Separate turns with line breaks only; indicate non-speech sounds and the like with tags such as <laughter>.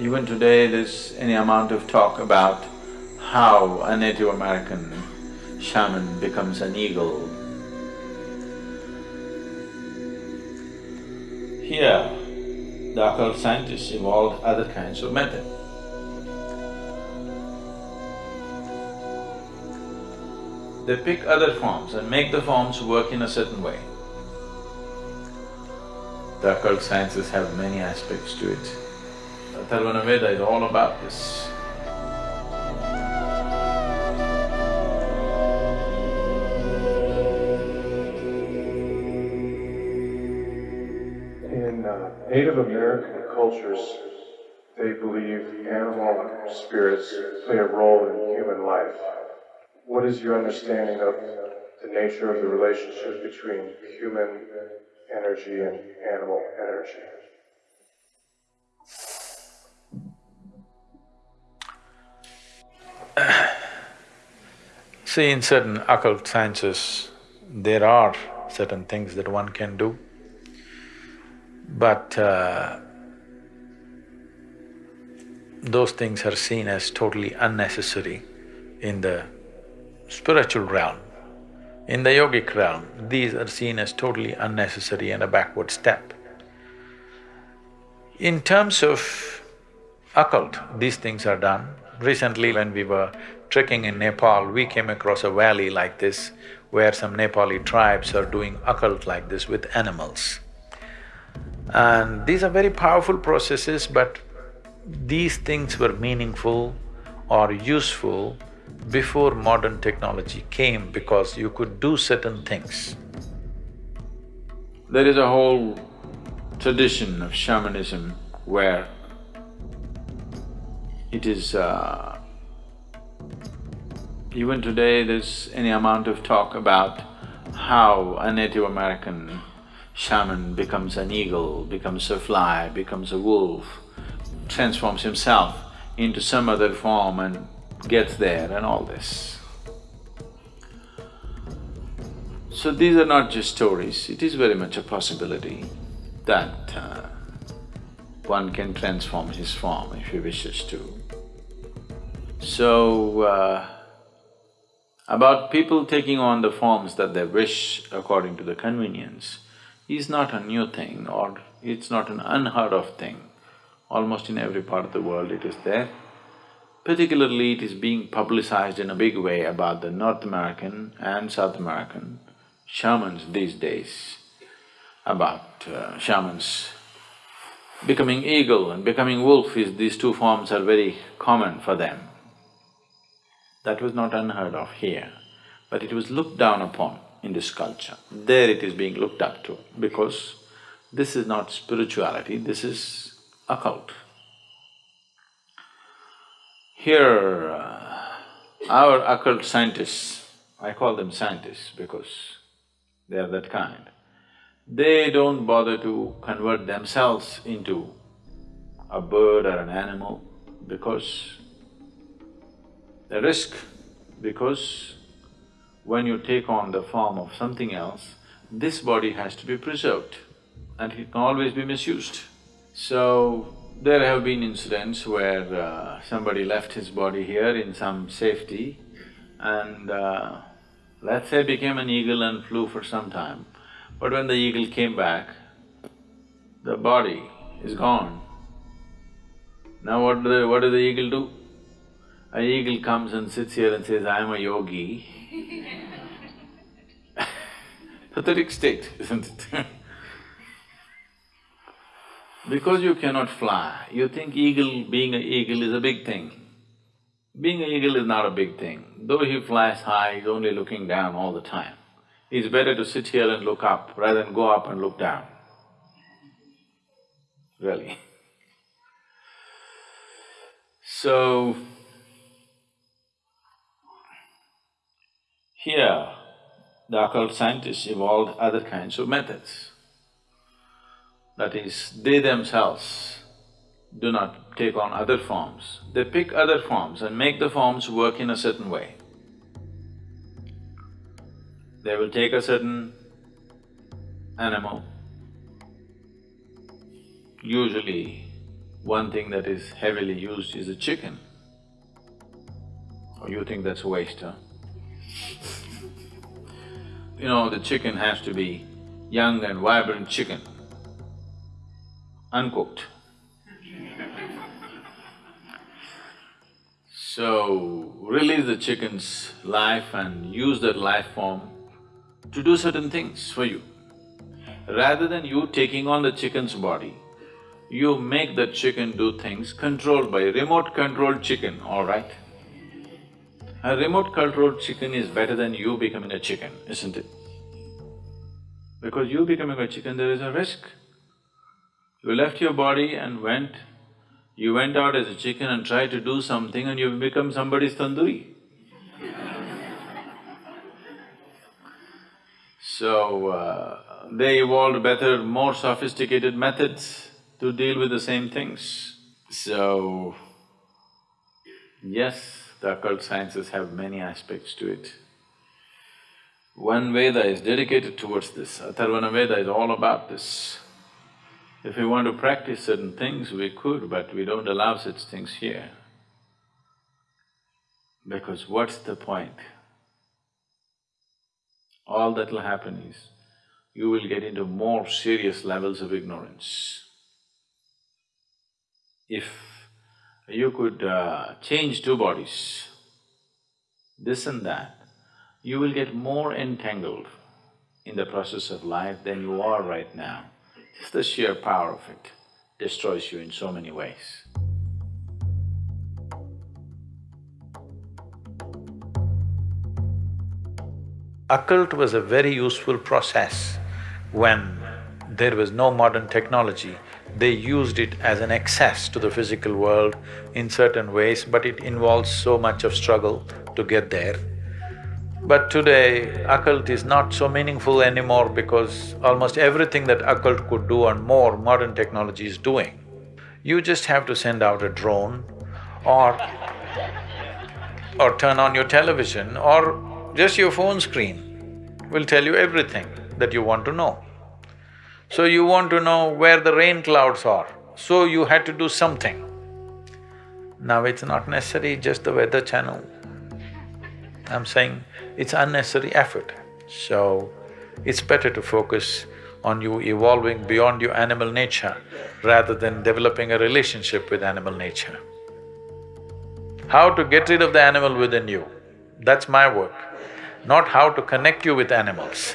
Even today there's any amount of talk about how a Native American shaman becomes an eagle. Here, the occult scientists evolved other kinds of method. They pick other forms and make the forms work in a certain way. The occult sciences have many aspects to it. Atharvana Veda is all about this.
In uh, Native American cultures, they believe animal spirits play a role in human life. What is your understanding of the nature of the relationship between human energy and animal energy?
See, in certain occult sciences, there are certain things that one can do, but uh, those things are seen as totally unnecessary in the spiritual realm. In the yogic realm, these are seen as totally unnecessary and a backward step. In terms of occult, these things are done. Recently when we were trekking in Nepal, we came across a valley like this where some Nepali tribes are doing occult like this with animals. And these are very powerful processes, but these things were meaningful or useful before modern technology came because you could do certain things. There is a whole tradition of shamanism where it is uh, even today there's any amount of talk about how a Native American shaman becomes an eagle, becomes a fly, becomes a wolf, transforms himself into some other form and gets there and all this. So these are not just stories, it is very much a possibility that uh, one can transform his form if he wishes to. So, uh, about people taking on the forms that they wish according to the convenience is not a new thing or it's not an unheard of thing. Almost in every part of the world it is there. Particularly it is being publicized in a big way about the North American and South American shamans these days, about uh, shamans becoming eagle and becoming wolf is… these two forms are very common for them. That was not unheard of here, but it was looked down upon in this culture. There it is being looked up to because this is not spirituality, this is occult. Here, uh, our occult scientists, I call them scientists because they are that kind, they don't bother to convert themselves into a bird or an animal because the risk, because when you take on the form of something else, this body has to be preserved and it can always be misused. So, there have been incidents where uh, somebody left his body here in some safety and uh, let's say became an eagle and flew for some time. But when the eagle came back, the body is gone. Now what do the… what does the eagle do? A eagle comes and sits here and says, I am a yogi <laughs> Pathetic state, isn't it <laughs> Because you cannot fly, you think eagle… being an eagle is a big thing. Being an eagle is not a big thing. Though he flies high, he's only looking down all the time. It's better to sit here and look up rather than go up and look down. Really. <laughs> So, here, the occult scientists evolved other kinds of methods. That is, they themselves do not take on other forms, they pick other forms and make the forms work in a certain way. They will take a certain animal, usually one thing that is heavily used is a chicken. You think that's a waste, huh? You know, the chicken has to be young and vibrant chicken, uncooked. So, release the chicken's life and use that life form to do certain things for you. Rather than you taking on the chicken's body, you make that chicken do things controlled by remote controlled chicken, all right? A remote controlled chicken is better than you becoming a chicken, isn't it? Because you becoming a chicken, there is a risk. You left your body and went, you went out as a chicken and tried to do something and you've become somebody's tandoori. so, uh, they evolved better, more sophisticated methods to deal with the same things. So, yes, the occult sciences have many aspects to it. One Veda is dedicated towards this, Atharvana Veda is all about this. If we want to practice certain things, we could, but we don't allow such things here. Because what's the point? All that will happen is, you will get into more serious levels of ignorance. If you could uh, change two bodies, this and that, you will get more entangled in the process of life than you are right now. Just the sheer power of it destroys you in so many ways.
Occult was a very useful process when there was no modern technology they used it as an access to the physical world in certain ways, but it involves so much of struggle to get there. But today, occult is not so meaningful anymore because almost everything that occult could do and more, modern technology is doing. You just have to send out a drone or or turn on your television or just your phone screen will tell you everything that you want to know. So you want to know where the rain clouds are, so you had to do something. Now it's not necessary just the weather channel. I'm saying it's unnecessary effort. So, it's better to focus on you evolving beyond your animal nature rather than developing a relationship with animal nature. How to get rid of the animal within you, that's my work, not how to connect you with animals